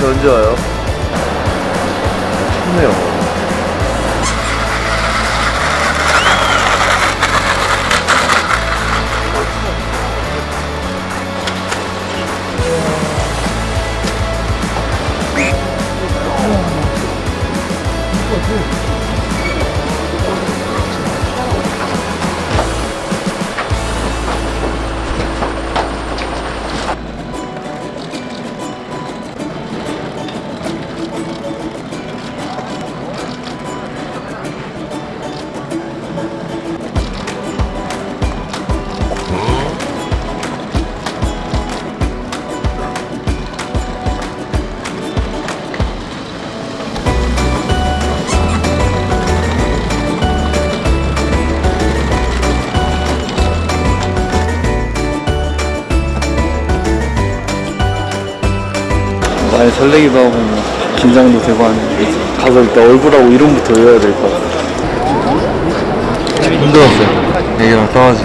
저 언제 와요? 춥네요. 많이 설레기도 하고 뭐 긴장도 되고 하는데 가서 일단 얼굴하고 이름부터 외워야 될 것 같아요. 힘들었어요. 애기랑 떠나지.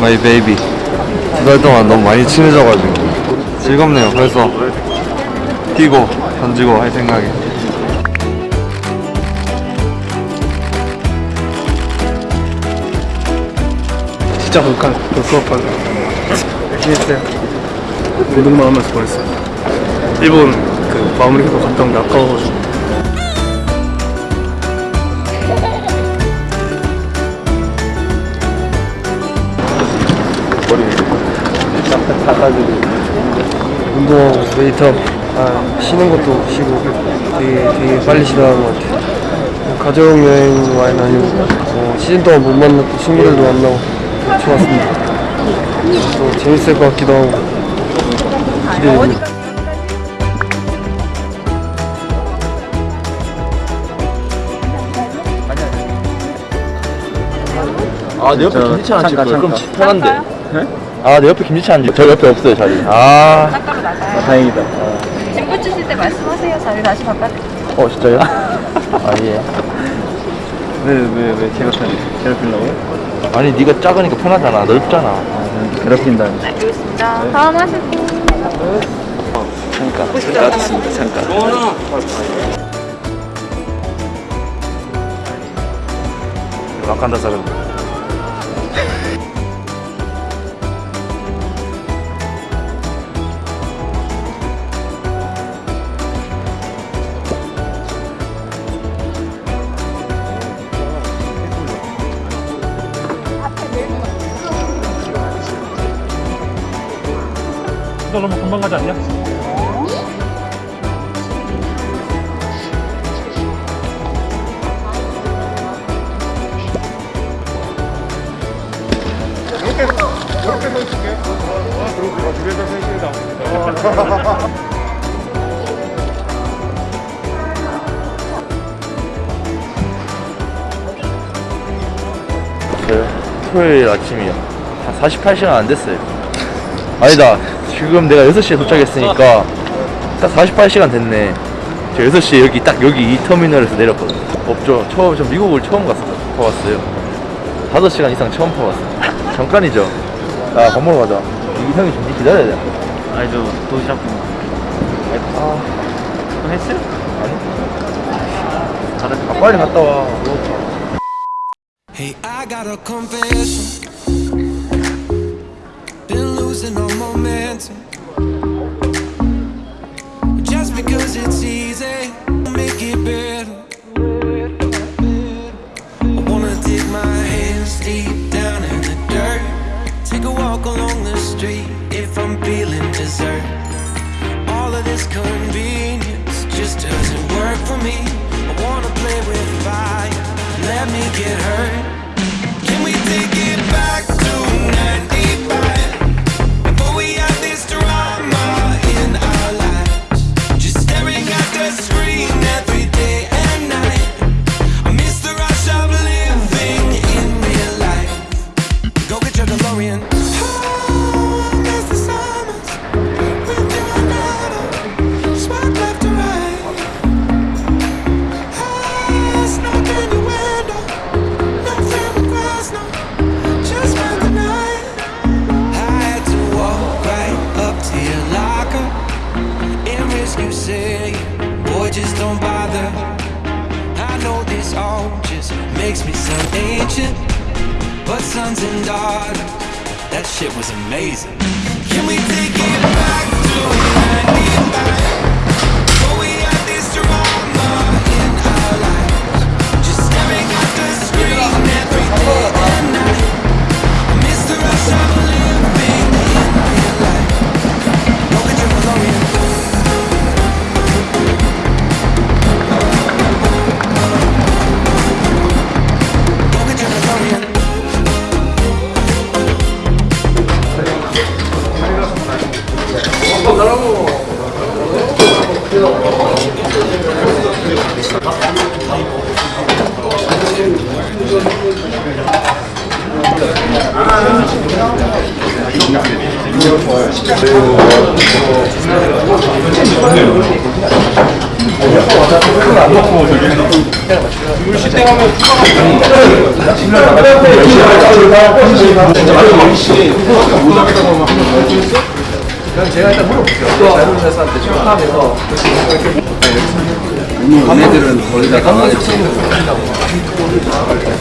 My baby. 두 달 동안 너무 많이 친해져가지고. 즐겁네요. 그래서 뛰고 던지고 할 생각에. 진짜 볼까 그 수업하고 열심히 했어요 운동만 하면서 보냈어요 일본 그 마무리하고 갔다 온게 아까워가지고. 운동하고 웨이트업 아, 쉬는 것도 쉬고. 되게 되게 빨리 지나간 것 같아요. 가족 여행 많이 다니고. 어, 시즌 동안 못 만났던 친구들도 만나고. 좋았습니다. 또 재밌을 것 같기도 하고. 기대됩니다 아, 내 옆에 김지찬 앉을 거예요. 그럼 편한데. 아, 내 옆에 김지찬 앉을 저 옆에 없어요, 자리. 아, 짝가로 나가요. 다행이다. 친구 주실 때 말씀하세요. 자리 다시 바꿔드릴게요. 어, 진짜요? 아, 예. 왜, 왜, 왜 제가 편, 괴롭히려고요? 아니, 네가 작으니까 편하잖아. 넓잖아. 괴롭힌다니. 네, 알겠습니다. 다음 하시고. 잠깐, 잠깐 왔습니다, 잠깐. 와칸다 사람. 너 너무 금방 가지 않냐? 저요? 토요일 아침이요. 한 48시간 안 됐어요. 아니다. 지금 내가 6시에 도착했으니까 딱 48시간 됐네. 저 6시에 여기 딱 여기 이 터미널에서 내렸거든요. 없죠. 처음, 저 미국을 처음 갔어, 가봤어요. 5시간 이상 처음 타봤어요. 잠깐이죠. 야, 밥 먹으러 가자. 이 형이 좀 기다려야 돼. 아니 저 도시락 아, 좀 했어요? 다들 아, 빨리 갔다 와. 배고파. Hey, I got a confession. Losing all momentum. Just because it's easy, make it better. I wanna dig my hands deep down in the dirt. Take a walk along the street if I'm feeling dessert. All of this convenience just doesn't work for me. I wanna play with fire. Let me get hurt. Can we take it back say, boy, just don't bother. I know this all just makes me sound ancient, but sons and daughters, that shit was amazing. Can we take it? 그럼 제가 일단 물어볼게요. 자료조사한테 출판해서 오늘 얘네들은 거의 다 나가야 돼.